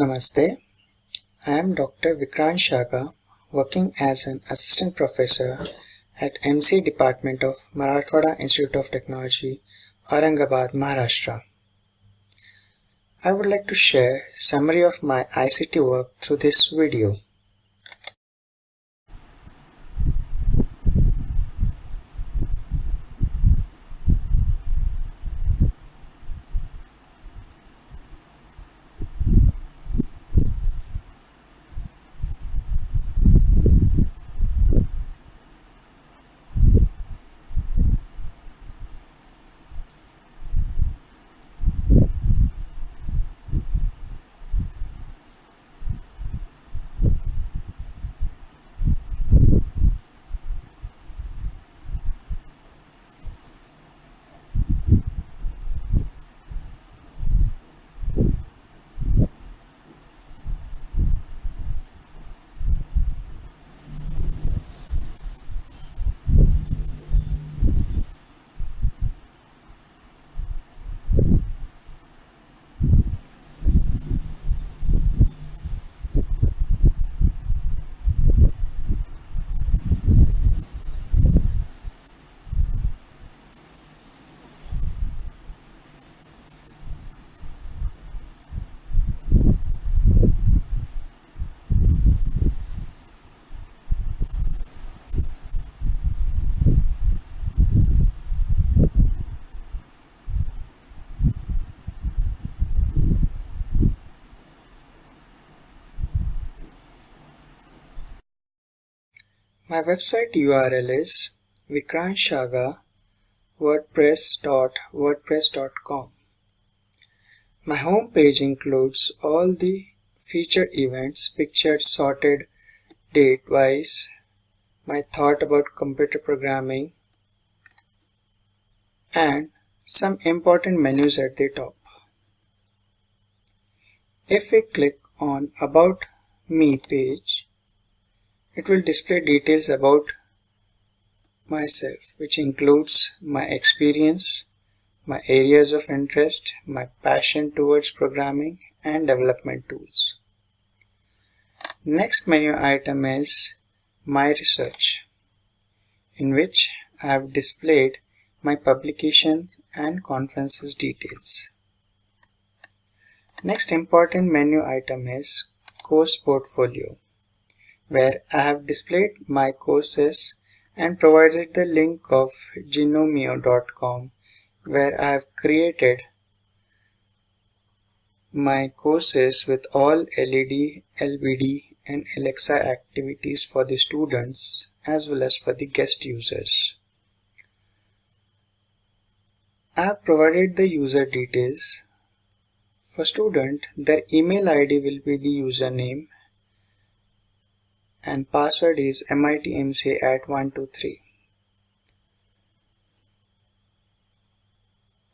Namaste. I am Dr. Vikrant Shaga, working as an assistant professor at MC Department of Marathwada Institute of Technology, Aurangabad, Maharashtra. I would like to share summary of my ICT work through this video. My website URL is vikrantshaga.wordpress.wordpress.com. My home page includes all the featured events pictured sorted date wise, my thought about computer programming, and some important menus at the top. If we click on About Me page, it will display details about myself which includes my experience, my areas of interest, my passion towards programming and development tools. Next menu item is My Research in which I have displayed my publication and conferences details. Next important menu item is Course Portfolio where I have displayed my courses and provided the link of Gnomio.com where I have created my courses with all LED, LBD and Alexa activities for the students as well as for the guest users. I have provided the user details. For student, their email ID will be the username and password is mitmc at 123.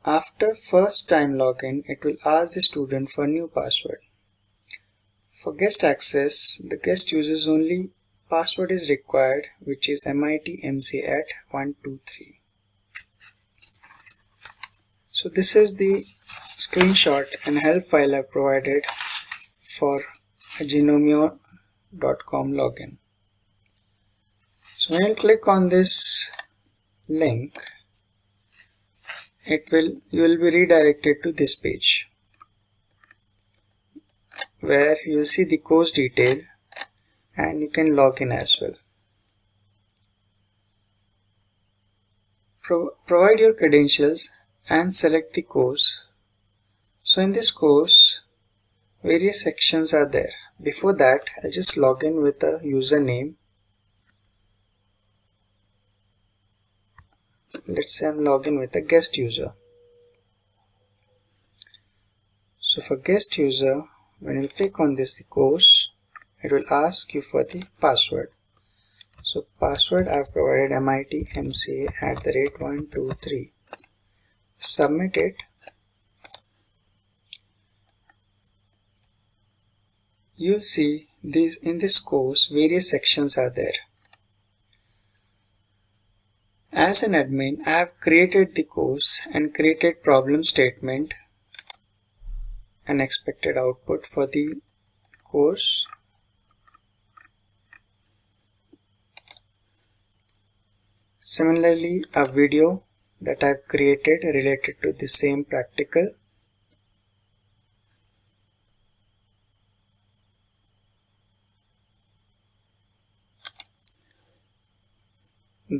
After first time login, it will ask the student for new password. For guest access, the guest uses only password is required which is mitmc at 123. So this is the screenshot and help file I provided for a Gnomio com login. So when you click on this link it will you will be redirected to this page where you see the course detail and you can log in as well. Pro provide your credentials and select the course. So in this course various sections are there before that I'll just log in with a username. Let's say I'm logging with a guest user. So for guest user when you click on this course it will ask you for the password. So password I've provided mitmca at the rate 123 submit it You'll see this in this course various sections are there. As an admin, I have created the course and created problem statement and expected output for the course Similarly, a video that I've created related to the same practical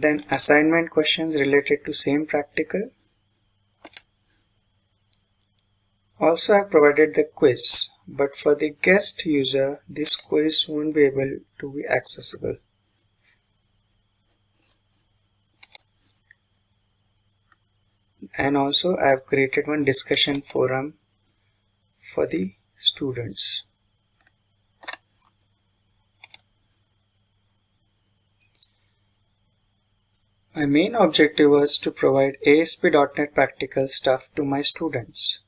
then assignment questions related to same practical also I've provided the quiz but for the guest user this quiz won't be able to be accessible and also I have created one discussion forum for the students. My main objective was to provide ASP.NET practical stuff to my students.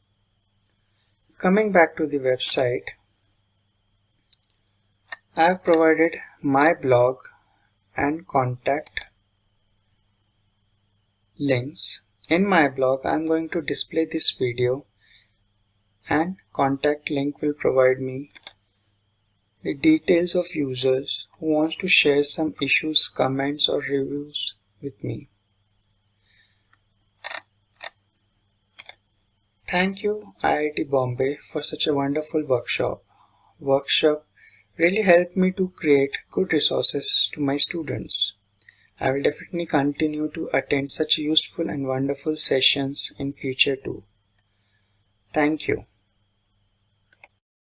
Coming back to the website, I have provided my blog and contact links in my blog, I'm going to display this video and contact link will provide me the details of users who wants to share some issues, comments or reviews with me. Thank you IIT Bombay for such a wonderful workshop. Workshop really helped me to create good resources to my students. I will definitely continue to attend such useful and wonderful sessions in future too. Thank you.